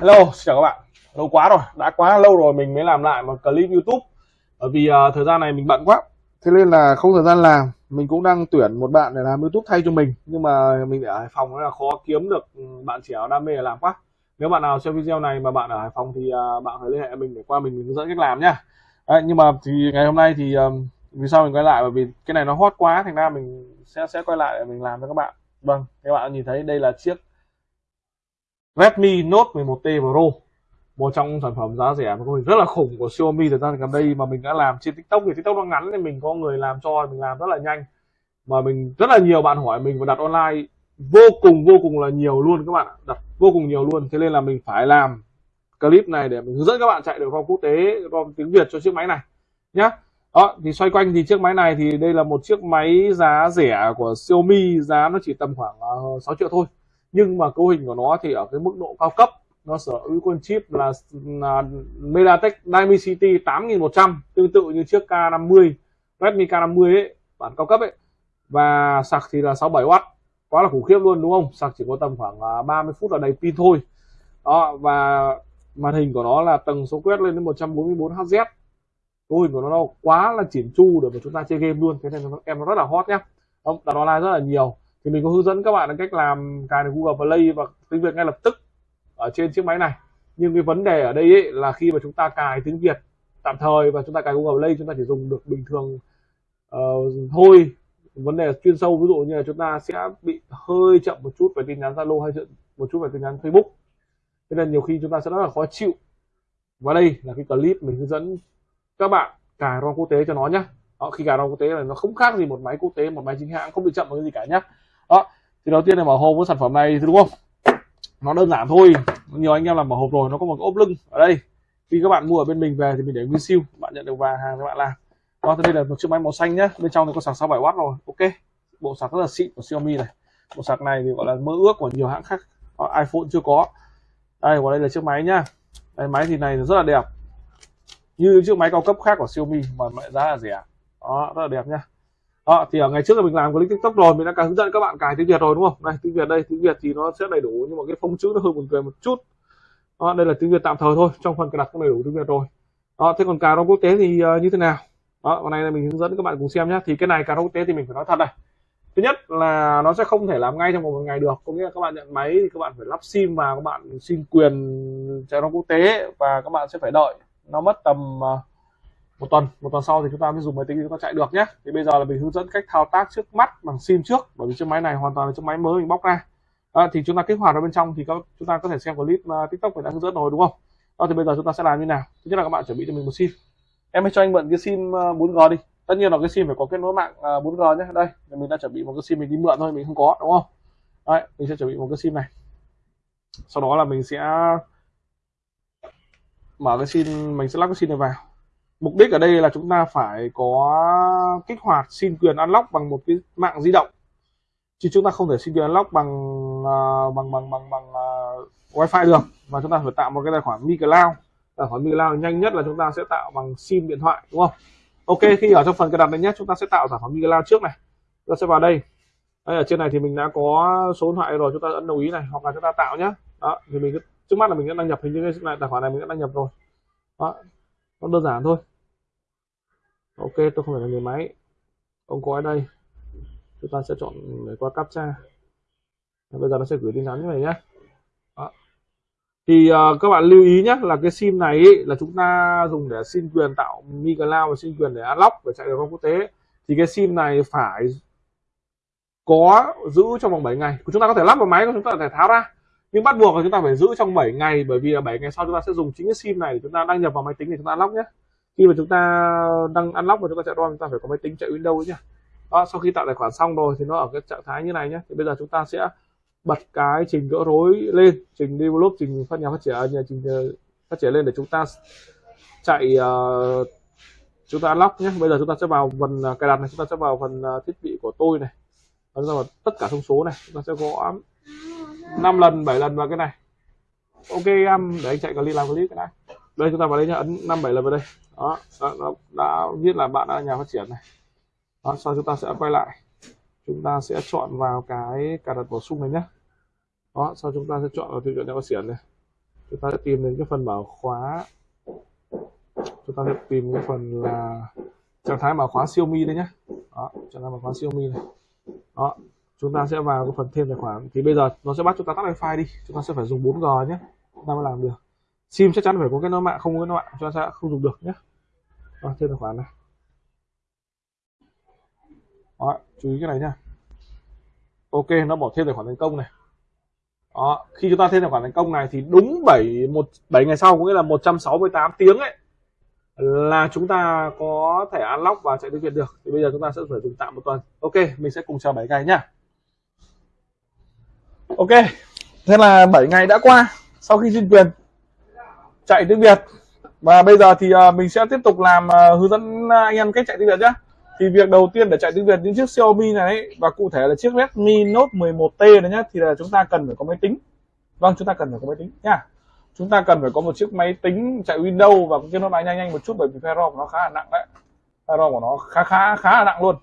Hello, xin chào các bạn. Lâu quá rồi, đã quá lâu rồi mình mới làm lại một clip YouTube. Bởi vì uh, thời gian này mình bận quá. Thế nên là không thời gian làm. Mình cũng đang tuyển một bạn để làm YouTube thay cho mình. Nhưng mà mình ở Hải Phòng là khó kiếm được ừ, bạn trẻ đam mê làm quá. Nếu bạn nào xem video này mà bạn ở Hải Phòng thì uh, bạn hãy liên hệ mình để qua mình hướng dẫn cách làm nhá. Đấy, nhưng mà thì ngày hôm nay thì um, vì sao mình quay lại bởi vì cái này nó hot quá thành ra mình sẽ sẽ quay lại để mình làm cho các bạn. Vâng, các bạn nhìn thấy đây là chiếc Redmi Note 11T Pro. Một trong sản phẩm giá rẻ mà mình rất là khủng của Xiaomi thời gian gần đây mà mình đã làm trên TikTok. Thì TikTok nó ngắn nên mình có người làm cho, mình làm rất là nhanh. Mà mình, rất là nhiều bạn hỏi mình và đặt online vô cùng vô cùng là nhiều luôn các bạn đặt vô cùng nhiều luôn. Thế nên là mình phải làm clip này để mình hướng dẫn các bạn chạy được ROM quốc tế, ROM tiếng Việt cho chiếc máy này nhá. Đó, thì xoay quanh thì chiếc máy này thì đây là một chiếc máy giá rẻ của Xiaomi. Giá nó chỉ tầm khoảng ờ, 6 triệu thôi nhưng mà cấu hình của nó thì ở cái mức độ cao cấp nó sở hữu con chip là, là MediaTek Dimensity 8100 tương tự như chiếc K50 Redmi K50 ấy bản cao cấp ấy. Và sạc thì là 67W quá là khủng khiếp luôn đúng không? Sạc chỉ có tầm khoảng 30 phút là đầy pin thôi. Đó và màn hình của nó là tầng số quét lên đến 144 Hz cấu hình của nó quá là chỉn chu để mà chúng ta chơi game luôn. Thế nên em nó rất là hot nhá. Đặt online rất là nhiều thì mình có hướng dẫn các bạn cách làm cài được Google Play và tiếng Việt ngay lập tức ở trên chiếc máy này. Nhưng cái vấn đề ở đây ấy là khi mà chúng ta cài tiếng Việt tạm thời và chúng ta cài Google Play chúng ta chỉ dùng được bình thường uh, thôi. Vấn đề chuyên sâu ví dụ như là chúng ta sẽ bị hơi chậm một chút về tin nhắn Zalo hay một chút về tin nhắn Facebook. Cho nên nhiều khi chúng ta sẽ rất là khó chịu. Và đây là cái clip mình hướng dẫn các bạn cài ROM quốc tế cho nó nhé đó, ờ, khi cài ROM quốc tế là nó không khác gì một máy quốc tế một máy chính hãng không bị chậm một cái gì cả nhé đó thì đầu tiên là mở hộp với sản phẩm này đúng không? Nó đơn giản thôi nhiều anh em làm mở hộp rồi nó có một ốp lưng ở đây. Khi các bạn mua ở bên mình về thì mình để nguyên siêu bạn nhận được vàng hàng các bạn làm. Đó thì đây là một chiếc máy màu xanh nhá bên trong thì có sạc 67W rồi ok. Bộ sạc rất là xịn của Xiaomi này. Bộ sạc này thì gọi là mơ ước của nhiều hãng khác đó, iPhone chưa có. Đây còn đây là chiếc máy nhá. Đây máy thì này rất là đẹp. Như chiếc máy cao cấp khác của Xiaomi mà giá là rẻ. Đó rất là đẹp nhá đó, thì ở ngày trước là mình làm clip tiktok rồi mình đã hướng dẫn các bạn cài tiếng việt rồi đúng không? Này tiếng việt đây tiếng việt thì nó sẽ đầy đủ nhưng mà cái phông chữ nó hơi buồn cười một chút. Đó, đây là tiếng việt tạm thời thôi trong phần cài đặt cũng đầy đủ tiếng việt rồi. Đó, thế còn cài rong quốc tế thì uh, như thế nào? Đó hôm nay là mình hướng dẫn các bạn cùng xem nhé thì cái này cài rong quốc tế thì mình phải nói thật này. Thứ nhất là nó sẽ không thể làm ngay trong một ngày được. Có nghĩa là các bạn nhận máy thì các bạn phải lắp sim vào các bạn xin quyền chạy rong quốc tế và các bạn sẽ phải đợi. Nó mất tầm uh, một tuần một tuần sau thì chúng ta mới dùng máy tính chúng ta chạy được nhé. Thì bây giờ là mình hướng dẫn cách thao tác trước mắt bằng sim trước bởi vì chiếc máy này hoàn toàn là chiếc máy mới mình bóc ra. À, thì chúng ta kích hoạt ở bên trong thì có, chúng ta có thể xem clip uh, tiktok mình đã hướng dẫn rồi đúng không? Đó thì bây giờ chúng ta sẽ làm như nào? Thứ nhất là các bạn chuẩn bị cho mình một sim. Em hãy cho anh mượn cái sim ờ, uh, 4G đi. Tất nhiên là cái sim phải có kết nối mạng ờ, uh, 4G nhé. Đây mình đã chuẩn bị một cái sim mình đi mượn thôi mình không có đúng không? Đấy mình sẽ chuẩn bị một cái sim này. Sau đó là mình sẽ mở cái sim mình sẽ lắp cái sim này vào mục đích ở đây là chúng ta phải có kích hoạt xin quyền unlock bằng một cái mạng di động. Chứ chúng ta không thể xin quyền unlock bằng uh, bằng bằng bằng bằng uh, wifi được. Mà chúng ta phải tạo một cái tài khoản micloud. Tài khoản micloud nhanh nhất là chúng ta sẽ tạo bằng sim điện thoại đúng không? Ok khi ở trong phần cài đặt này nhé, chúng ta sẽ tạo tài khoản micloud trước này. Chúng ta sẽ vào đây. Đây ở trên này thì mình đã có số điện thoại rồi chúng ta ấn đồng ý này hoặc là chúng ta tạo nhé. Đó thì mình trước mắt là mình đã đăng nhập hình như cái tài khoản này mình đã đăng nhập rồi. Đó nó đơn giản thôi. Ok tôi không phải là người máy. Ông có ở đây? Chúng ta sẽ chọn để qua captcha. Bây giờ nó sẽ gửi tin nhắn như này nhé Đó. thì uh, các bạn lưu ý nhé là cái sim này ý, là chúng ta dùng để xin quyền tạo mi cloud và xin quyền để unlock để chạy được quốc tế. Thì cái sim này phải có giữ trong vòng 7 ngày. Chúng ta có thể lắp vào máy chúng ta có thể tháo ra nhưng bắt buộc là chúng ta phải giữ trong 7 ngày bởi vì là 7 ngày sau chúng ta sẽ dùng chính cái sim này để chúng ta đăng nhập vào máy tính để chúng ta unlock nhé khi mà chúng ta đăng unlock và chúng ta chạy ROM chúng ta phải có máy tính chạy Windows nhé đó, sau khi tạo tài khoản xong rồi thì nó ở cái trạng thái như này nhé thì bây giờ chúng ta sẽ bật cái trình gỡ rối lên trình develop trình phát nhà phát triển nhà trình phát triển lên để chúng ta chạy uh, chúng ta unlock nhé bây giờ chúng ta sẽ vào phần cài đặt này chúng ta sẽ vào phần thiết bị của tôi này chúng ta vào tất cả thông số này chúng ta sẽ gõ 5 lần 7 lần vào cái này. Ok em để anh chạy clip làm clip cái này đây chúng ta vào đây nhá ấn năm bảy lần vào đây. Đó, đó nó đã viết là bạn đã nhà phát triển này. Đó, sau chúng ta sẽ quay lại. Chúng ta sẽ chọn vào cái cài đặt bổ sung này nhé đó sau chúng ta sẽ chọn vào tiêu chuẩn nhà phát triển này. Chúng ta sẽ tìm đến cái phần bảo khóa. Chúng ta sẽ tìm cái phần là trạng thái bảo khóa Xiaomi đây nhé đó trạng thái bảo khóa Xiaomi này. Đó chúng ta sẽ vào cái phần thêm tài khoản. Thì bây giờ nó sẽ bắt chúng ta tắt wifi đi. Chúng ta sẽ phải dùng 4G nhé. Chúng ta mới làm được. Sim chắc chắn phải có cái nối mạng không có cái nối mạng chúng ta sẽ không dùng được nhé. Đó, thêm tài khoản này. Đó, chú ý cái này nhá. Ok nó bỏ thêm tài khoản thành công này. Đó, khi chúng ta thêm tài khoản thành công này thì đúng 7 một 7 ngày sau có nghĩa là 168 tiếng ấy là chúng ta có thể unlock và chạy tiếng Việt được. Thì bây giờ chúng ta sẽ phải dùng tạm một tuần. Ok mình sẽ cùng chờ 7 ngày nhá ok thế là 7 ngày đã qua sau khi xin quyền chạy tiếng Việt. Và bây giờ thì à, mình sẽ tiếp tục làm à, hướng dẫn à, anh em cách chạy tiếng Việt nhé thì việc đầu tiên để chạy tiếng Việt những chiếc Xiaomi này ấy, và cụ thể là chiếc Redmi Note 11T này nhé thì là chúng ta cần phải có máy tính. Vâng chúng ta cần phải có máy tính nha. chúng ta cần phải có một chiếc máy tính chạy Windows và cái nó máy nhanh nhanh một chút bởi vì file ROM nó khá là nặng đấy. File ROM của nó khá khá khá là nặng luôn.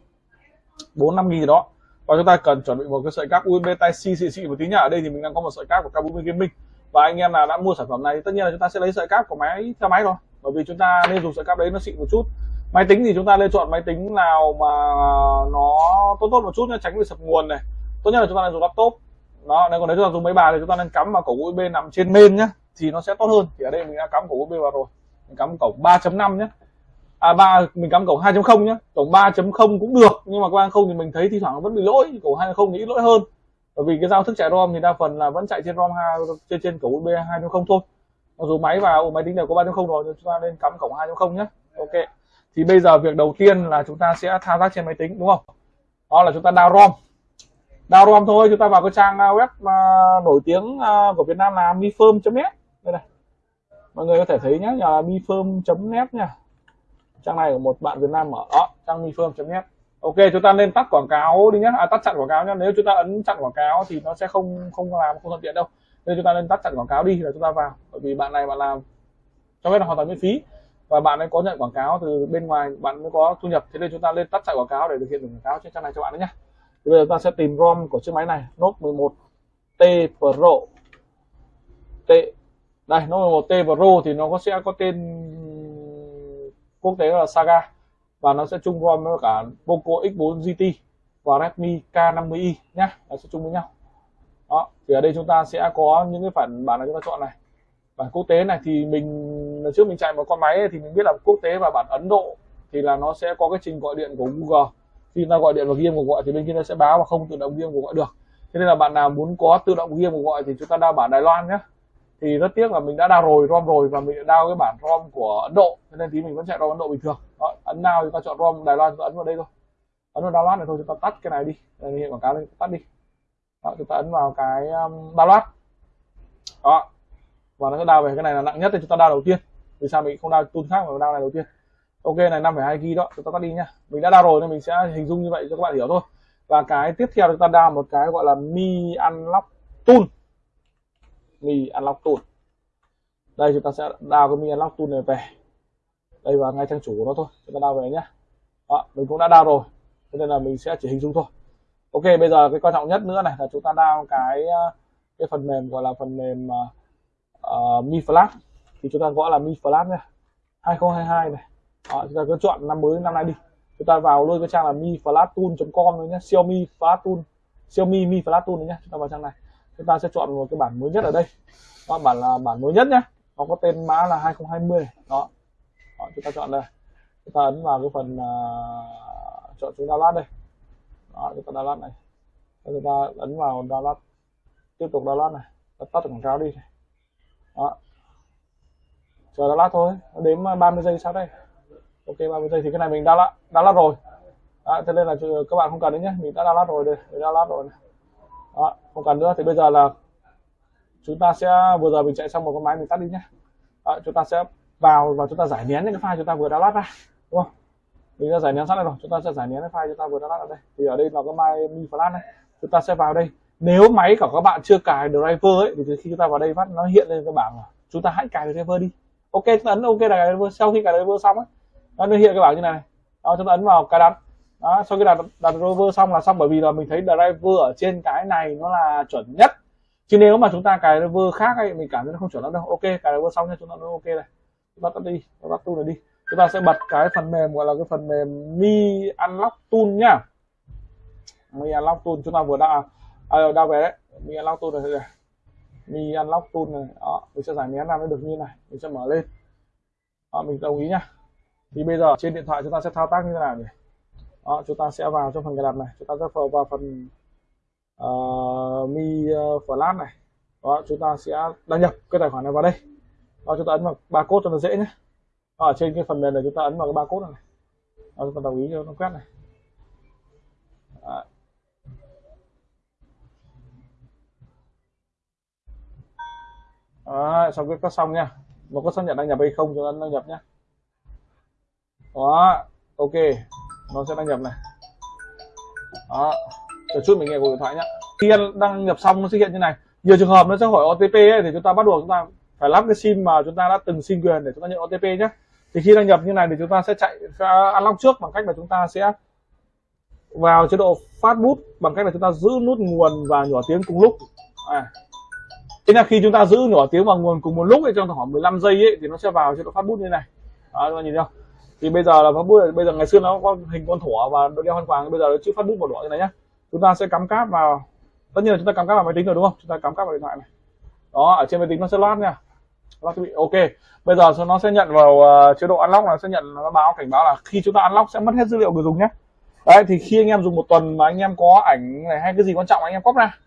Bốn năm nghìn gì đó và chúng ta cần chuẩn bị một cái sợi cáp USB Type C xịn xịn một tí nhá. Ở đây thì mình đang có một sợi cáp của Kabumi Gaming. Và anh em nào đã mua sản phẩm này, thì tất nhiên là chúng ta sẽ lấy sợi cáp của máy, theo máy rồi. Bởi vì chúng ta nên dùng sợi cáp đấy nó xịn một chút. Máy tính thì chúng ta nên chọn máy tính nào mà nó tốt tốt một chút nhé tránh bị sập nguồn này. Tốt nhất là chúng ta nên dùng laptop. Đó, nếu còn nếu chúng ta dùng máy bàn thì chúng ta nên cắm vào cổng USB nằm trên main nhé thì nó sẽ tốt hơn. Thì ở đây mình đã cắm cổng USB vào rồi. Mình cắm cổng 3.5 nhé à ba mình cắm cổng 2.0 nhá. Cổng 3.0 cũng được, nhưng mà qua không thì mình thấy thi thoảng nó vẫn bị lỗi cổng 2.0 thì ít lỗi hơn. Bởi vì cái giao thức chạy ROM thì đa phần là vẫn chạy trên ROM 2 trên trên cổng USB 2.0 thôi. Mặc dù máy và máy tính đều có 3.0 rồi, nhưng chúng ta nên cắm cổng 2.0 nhé ok. Thì bây giờ việc đầu tiên là chúng ta sẽ thao tác trên máy tính, đúng không? Đó là chúng ta download ROM. Download ROM thôi, chúng ta vào cái trang à, web à, nổi tiếng à, của Việt Nam là mifirm.net đây này. Mọi người có thể thấy nhé nhà là mifirm.net nha trang này của một bạn Việt Nam ở đó trang mifirm.net ok chúng ta nên tắt quảng cáo đi nhé à, tắt chặn quảng cáo nhé nếu chúng ta ấn chặn quảng cáo thì nó sẽ không không làm không thuận tiện đâu. Nên chúng ta nên tắt chặn quảng cáo đi là chúng ta vào. Bởi vì bạn này bạn làm cho phép là hoàn toàn miễn phí. Và bạn ấy có nhận quảng cáo từ bên ngoài bạn mới có thu nhập. Thế nên chúng ta lên tắt chạy quảng cáo để thực hiện được quảng cáo trên trang này cho bạn đấy nhé thì bây giờ ta sẽ tìm ROM của chiếc máy này. Note 11 T Pro. T đây Note 11 T Pro thì nó có sẽ có tên quốc tế là Saga. Và nó sẽ chung ROM với cả Poco X4 GT và Redmi K50i nhá. Nó sẽ chung với nhau. Đó, thì ở đây chúng ta sẽ có những cái phần bản này chúng ta chọn này. Bản quốc tế này thì mình trước mình chạy một con máy thì mình biết là quốc tế và bản Ấn Độ thì là nó sẽ có cái trình gọi điện của Google. Khi ta gọi điện vào game của cuộc gọi thì bên kia nó sẽ báo và không tự động game của cuộc gọi được. Thế nên là bạn nào muốn có tự động game của cuộc gọi thì chúng ta đa bản Đài Loan nhé thì rất tiếc là mình đã đào rồi ROM rồi và mình đã đào cái bản ROM của Ấn Độ cho nên tí mình vẫn chạy ROM Ấn Độ bình thường. Đó, ấn nào thì ta chọn ROM Đài Loan chúng ta ấn vào đây thôi. Ấn vào download này thôi chúng ta tắt cái này đi. Đây hiện quảng cáo lên tắt đi. Đó, chúng ta ấn vào cái um, download đó. Và nó sẽ đào về cái này là nặng nhất thì chúng ta đào đầu tiên. Vì sao mình không đào tool khác mà đào này đầu tiên? Ok này 5,2 g đó chúng ta tắt đi nhá mình đã đào rồi nên mình sẽ hình dung như vậy cho các bạn hiểu thôi. Và cái tiếp theo chúng ta đào một cái gọi là mi unlock tool mi unlock tool đây chúng ta sẽ đào cái mi unlock tool này về. Đây vào ngay trang chủ của nó thôi chúng ta đào về nhá. Đó, mình cũng đã đào rồi cho nên là mình sẽ chỉ hình dung thôi. Ok bây giờ cái quan trọng nhất nữa này là chúng ta đào cái ờ, cái phần mềm gọi là phần mềm uh, Mi Flash. Thì chúng ta gọi là Mi Flash nha 2022 này. Đó, chúng ta cứ chọn năm mới năm nay đi. Chúng ta vào luôn cái trang là mi flash tool.com nhé Xiaomi flash tool Xiaomi mi flash tool nhé chúng ta vào trang này chúng ta sẽ chọn một cái bản mới nhất ở đây. Đó bản là bản mới nhất nhé nó có tên mã là 2020 đó, đó chúng ta chọn đây. Chúng ta ấn vào cái phần uh, chọn chúng download đây. Đó chúng ta download này. Chúng ta ấn vào download tiếp tục download này. Tắt tắt quảng cáo đi. Đó. Chờ download thôi. Đến 30 à, giây sau đây. Ok 30 giây thì cái này mình đã download rồi. Đó, cho nên là ừ, các bạn không cần đấy nhé mình đã download rồi đây. Mình download rồi này đó không cần nữa thì bây giờ là chúng ta sẽ vừa giờ mình chạy xong một con máy mình tắt đi nhé đó, chúng ta sẽ vào và chúng ta giải nén những cái file chúng ta vừa download ra đúng không mình đã giải nén sẵn rồi chúng ta sẽ giải nén cái file chúng ta vừa download ở đây thì ở đây là cái máy mi flash này chúng ta sẽ vào đây nếu máy của các bạn chưa cài driver ấy thì khi chúng ta vào đây phát nó hiện lên cái bảng là chúng ta hãy cài driver đi ok chúng ta ấn ok là cài driver sau khi cài driver xong ấy nó hiện cái bảng như này đó chúng ta ấn vào cài đặt đó sau khi đặt đặt rover xong là xong bởi vì là mình thấy driver ở trên cái này nó là chuẩn nhất. Chứ nếu mà chúng ta cài driver khác ấy mình cảm thấy nó không chuẩn lắm đâu. Ok cài driver xong nha chúng ta nó ok này. Chúng ta tắt đi chúng ta tool này đi. Chúng ta sẽ bật cái phần mềm gọi là cái phần mềm mi unlock tool nhá. Mi unlock tool chúng ta vừa đã à, à đã về đấy. Mi unlock tool này, này. mi unlock tool này đó mình sẽ giải nén làm nó được như này. Mình sẽ mở lên. Đó, mình đồng ý nhá. Thì bây giờ trên điện thoại chúng ta sẽ thao tác như thế nào nhỉ? Đó, chúng ta sẽ vào trong phần cài đặt này. Chúng ta sẽ vào, vào phần uh, mi ờ, uh, flash này. Đó chúng ta sẽ đăng nhập cái tài khoản này vào đây. Đó chúng ta ấn vào ba cốt cho nó dễ nhé. Ở trên cái phần mềm này chúng ta ấn vào cái ba cốt này. Đó, chúng ta đồng ý cho nó quét này. Đó. Đó, xong cái có xong nha. Một có xác nhận đăng nhập hay không cho ấn đăng nhập nhé. Đó ok nó sẽ đăng nhập này. Đó chờ chút mình nghe cuộc điện thoại nhá. khi đăng nhập xong nó xuất hiện như này nhiều trường hợp nó sẽ hỏi OTP ấy, thì chúng ta bắt buộc chúng ta phải lắp cái sim mà chúng ta đã từng xin quyền để chúng ta nhận OTP nhé thì khi đăng nhập như này thì chúng ta sẽ chạy unlock trước bằng cách là chúng ta sẽ vào chế độ phát bút bằng cách là chúng ta giữ nút nguồn và nhỏ tiếng cùng lúc. À. thế là khi chúng ta giữ nhỏ tiếng và nguồn cùng một lúc ấy, trong khoảng 15 giây ấy, thì nó sẽ vào chế độ phát bút như này. Đó các bạn nhìn thấy không? Thì bây giờ là phát bút bây giờ ngày xưa nó có hình con thỏ và đeo khăn quàng bây giờ nó chữ phát bút màu đỏ như này nhá. Chúng ta sẽ cắm cáp vào tất nhiên là chúng ta cắm cáp vào máy tính rồi đúng không? Chúng ta cắm cáp vào điện thoại này. Đó ở trên máy tính nó sẽ loát nha. Loát thiết bị ok. Bây giờ nó sẽ nhận vào uh, chế độ unlock là sẽ nhận nó báo cảnh báo là khi chúng ta unlock sẽ mất hết dữ liệu người dùng nhé đấy thì khi anh em dùng một tuần mà anh em có ảnh này hay cái gì quan trọng anh em copy ra.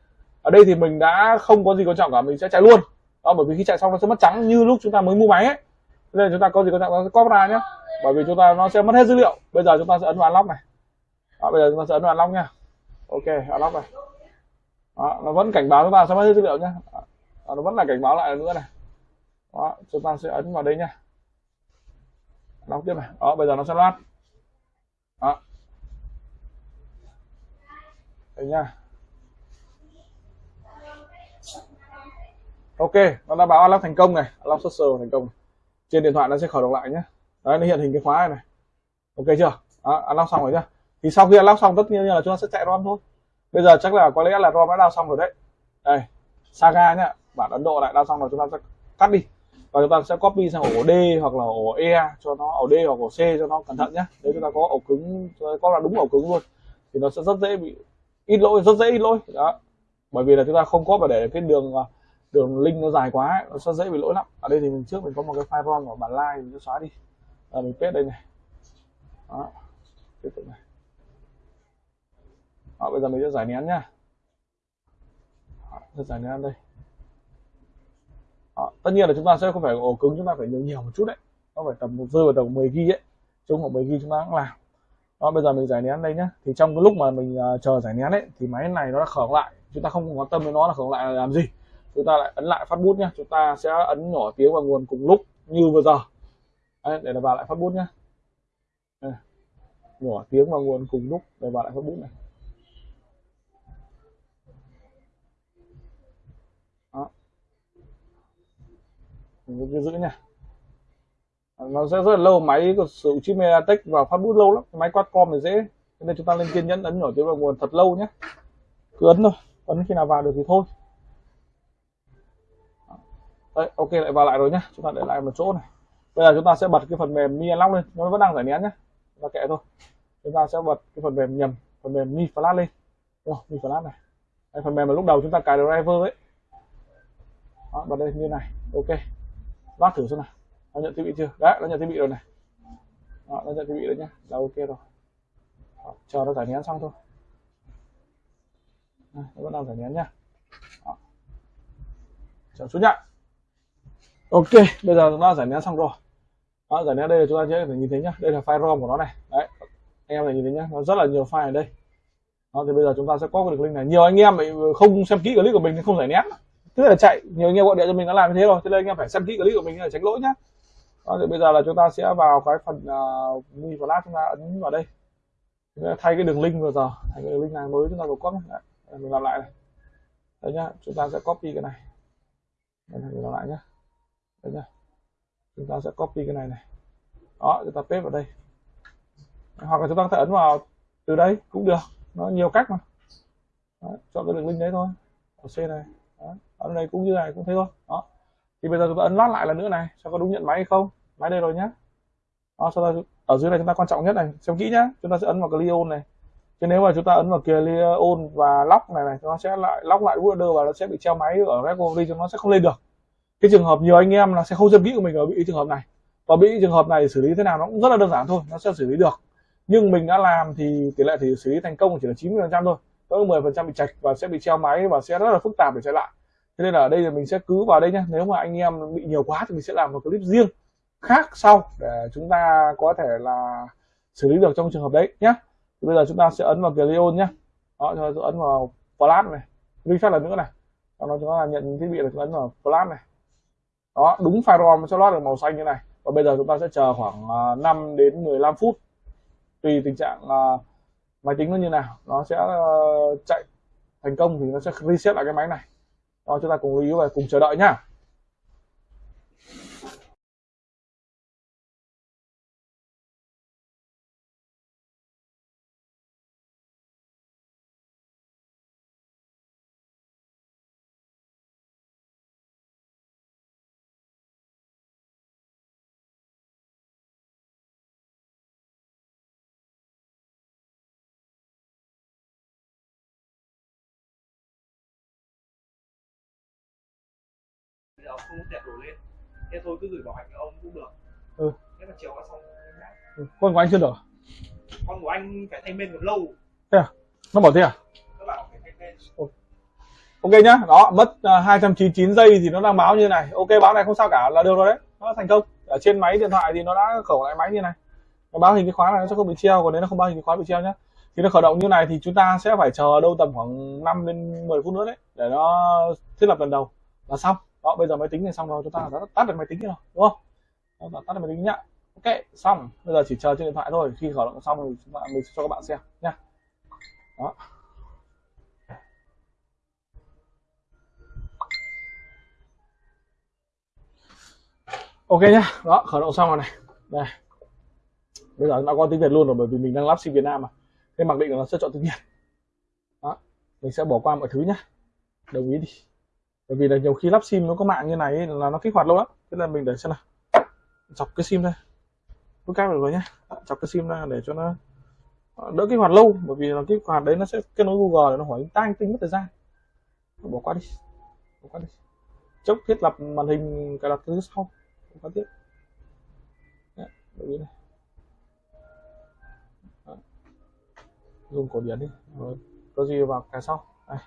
Ở đây thì mình đã không có gì quan trọng cả mình sẽ chạy luôn. Đó bởi vì khi chạy xong nó sẽ mất trắng như lúc chúng ta mới mua máy ấy nên chúng ta có gì quan trọng nó sẽ copy ra nhé bởi vì chúng ta nó sẽ mất hết dữ liệu. Bây giờ chúng ta sẽ ấn vào unlock này. Đó, bây giờ chúng ta sẽ ấn vào unlock nha. Ok unlock này. Đó, nó vẫn cảnh báo chúng ta sẽ mất hết dữ liệu nhé đó, nó vẫn là cảnh báo lại nữa này. Đó, chúng ta sẽ ấn vào đây nha. Lock tiếp này. Đó bây giờ nó sẽ loát. Đó. Đây nha. Ok nó đã báo unlock thành công này. Unlock social thành công trên điện thoại nó sẽ khởi động lại nhé đấy nó hiện hình cái khóa này, này. Ok chưa? Đó, unlock xong rồi nhá. Thì sau khi unlock xong tất nhiên là chúng ta sẽ chạy rom thôi. Bây giờ chắc là có lẽ là rom đã đào xong rồi đấy. Đây saga nhá. Bản ấn độ lại đào xong rồi chúng ta sẽ cắt đi. Và chúng ta sẽ copy sang ổ D hoặc là ổ E cho nó ổ D hoặc ổ C cho nó cẩn thận nhé nếu chúng ta có ổ cứng có là đúng ổ cứng luôn thì nó sẽ rất dễ bị ít lỗi rất dễ ít lỗi. Đó. Bởi vì là chúng ta không có phải để cái đường à, đường link nó dài quá nó sẽ dễ bị lỗi lắm. Ở đây thì mình trước mình có một cái file rom của bản like mình sẽ xóa đi. À, mình paste đây này. Đó tiếp tục này. Đó, bây giờ mình sẽ giải nén nhá. Đó, giải nén đây. Đó, tất nhiên là chúng ta sẽ không phải ổ cứng chúng ta phải nhiều nhiều một chút đấy. Nó phải tầm một rơi vào tầm 10 ghi ấy. Chung khoảng 10 ghi chúng ta cũng làm. Đó bây giờ mình giải nén đây nhá. Thì trong cái lúc mà mình uh, chờ giải nén ấy thì máy này nó đã khởi lại. Chúng ta không quan tâm đến nó là khởi lại là làm gì chúng ta lại ấn lại phát bút nhé, chúng ta sẽ ấn nhỏ tiếng vào nguồn cùng lúc như vừa giờ. Đấy, để là vào lại phát bút nhé, đây. nhỏ tiếng vào nguồn cùng lúc để vào lại phát bút này. Đó. Mình cứ giữ nha nó sẽ rất là lâu. Máy của sử dụng chip Mediatek vào phát bút lâu lắm. Máy quad-com thì dễ. Nên chúng ta lên kiên nhẫn ấn nhỏ tiếng vào nguồn thật lâu nhé cứ ấn thôi. Ấn khi nào vào được thì thôi. Đấy, ok lại vào lại rồi nhá. Chúng ta để lại một chỗ này. Bây giờ chúng ta sẽ bật cái phần mềm mi unlock lên. Nó vẫn đang giải nén nhá. chúng ta kệ thôi. Chúng ta sẽ bật cái phần mềm nhầm phần mềm mi flash lên. Oh, mi flash này. Đây, phần mềm mà lúc đầu chúng ta cài driver ấy. Đó, bật đây như này. Ok. Lát thử xem nào. Nó nhận thiết bị chưa? Đấy nó nhận thiết bị rồi này. Đó, nó nhận thiết bị rồi nhá. Là ok rồi. Đó, chờ nó giải nén xong thôi. Đây, nó vẫn đang giải nén nhá. Đó. chờ chút nhá ok bây giờ chúng ta giải nén xong rồi. Đó, giải nén đây là chúng ta sẽ phải nhìn thấy nhá. Đây là file rom của nó này. Đấy anh em này nhìn thấy nhá. Nó rất là nhiều file ở đây. Đó, thì bây giờ chúng ta sẽ có được link này. Nhiều anh em không xem kỹ clip của mình thì không giải nén. Tức là chạy nhiều anh em gọi điện cho mình đã làm như thế rồi. Thế nên anh em phải xem kỹ clip của mình để tránh lỗi nhá. Đó, thì bây giờ là chúng ta sẽ vào cái phần uh, mi flash chúng ta ấn vào đây. Thay cái đường link vừa giờ. Thay cái đường link này mới chúng ta vừa copy đấy, mình làm lại này. Đấy nhá chúng ta sẽ copy cái này. Mình làm lại nhá đấy nhá chúng ta sẽ copy cái này này. Đó chúng ta paste vào đây. Hoặc là chúng ta có thể ấn vào từ đây cũng được. Nó nhiều cách mà. Đó, chọn cái đường link đấy thôi. Ở C này. Đó. ở đây cũng như này cũng thế thôi. Đó. Thì bây giờ chúng ta ấn lót lại lần nữa này xem có đúng nhận máy hay không. Máy đây rồi nhá. Đó sau đó ở dưới này chúng ta quan trọng nhất này xem kỹ nhá. Chúng ta sẽ ấn vào clear on này. Chứ nếu mà chúng ta ấn vào clear on và lock này này nó sẽ lại lock lại border và nó sẽ bị treo máy ở recovery cho nó sẽ không lên được cái trường hợp nhiều anh em là sẽ không xem kỹ của mình ở bị trường hợp này. Và bị trường hợp này xử lý thế nào nó cũng rất là đơn giản thôi, nó sẽ xử lý được. Nhưng mình đã làm thì tỷ lệ thì xử lý thành công chỉ là 90 phần trăm thôi. Có 10 phần trăm bị chạch và sẽ bị treo máy và sẽ rất là phức tạp để chạy lại. Thế nên là ở đây là mình sẽ cứ vào đây nhé nếu mà anh em bị nhiều quá thì mình sẽ làm một clip riêng khác sau để chúng ta có thể là xử lý được trong trường hợp đấy nhé bây giờ chúng ta sẽ ấn vào Cleon nhé đó, chúng ta ấn vào flash này. Refresh lần nữa này. Sau đó chúng ta nhận thiết bị là chúng ta ấn vào flash này đó đúng firewall cho lót được màu xanh như này. Và bây giờ chúng ta sẽ chờ khoảng à, 5 đến 15 phút. Tùy tình trạng uh, máy tính nó như nào. Nó sẽ uh, chạy thành công thì nó sẽ reset lại cái máy này. Đó chúng ta cùng lưu ý và cùng chờ đợi nhá. Không đẹp đổ lên. Thế thôi cứ gửi bảo hành cho ông cũng được. Ừ. thế mà chiều qua xong ừ. con của anh chưa được con của anh phải thay bên còn lâu. Thế à? Nó bảo thế à? Nó bảo phải thay bên ok nhá đó mất uh, à, 299 giây thì nó đang báo như này. Ok báo này không sao cả là được rồi đấy. Nó thành công. Ở trên máy điện thoại thì nó đã khẩu lại máy như này. Nó báo hình cái khóa này nó sẽ không bị treo còn nếu nó không báo hình cái khóa bị treo nhá. Thì nó khởi động như này thì chúng ta sẽ phải chờ đâu tầm khoảng 5 đến 10 phút nữa đấy để nó thiết lập lần đầu. Là xong đó bây giờ máy tính này xong rồi chúng ta đã tắt được máy tính rồi đúng không? Đó, tắt được máy tính nhá. Ok xong. Bây giờ chỉ chờ trên điện thoại thôi khi khởi động xong thì chúng ta mình cho các bạn xem nhá. Đó. Ok nhá. Đó khởi động xong rồi này. Đây. Bây giờ nó có tiếng việt luôn rồi bởi vì mình đang lắp sim việt nam mà. Nên mặc định là nó sẽ chọn tiếng việt đó mình sẽ bỏ qua mọi thứ nhá. Đồng ý đi bởi vì là nhiều khi lắp sim nó có mạng như này là nó kích hoạt lâu lắm. Thế là mình để xem nào. Chọc cái sim ra. Nút cáp được rồi nhé chọc cái sim ra để cho nó ờ, đỡ kích hoạt lâu. Bởi vì là kích hoạt đấy nó sẽ kết nối google để nó hỏi tăng tính mất thời gian. Bỏ qua đi. Bỏ qua đi. Chốc thiết lập màn hình cài đặt thứ sau. Bỏ qua tiếp. Đấy, này. Dùng cổ điển đi. Rồi có gì vào cái sau. Đây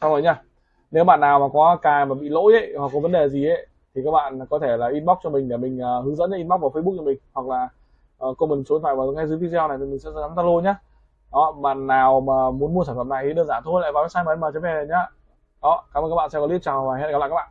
xong rồi nha nếu bạn nào mà có cài mà bị lỗi ấy, hoặc có vấn đề gì ấy thì các bạn có thể là inbox cho mình để mình uh, hướng dẫn inbox vào Facebook cho mình hoặc là uh, comment số điện thoại vào ngay dưới video này thì mình sẽ nhắn Zalo nhé đó bạn nào mà muốn mua sản phẩm này thì đơn giản thôi lại vào website mm.vn nhá. Đó cảm ơn các bạn xem clip chào và hẹn gặp lại các bạn.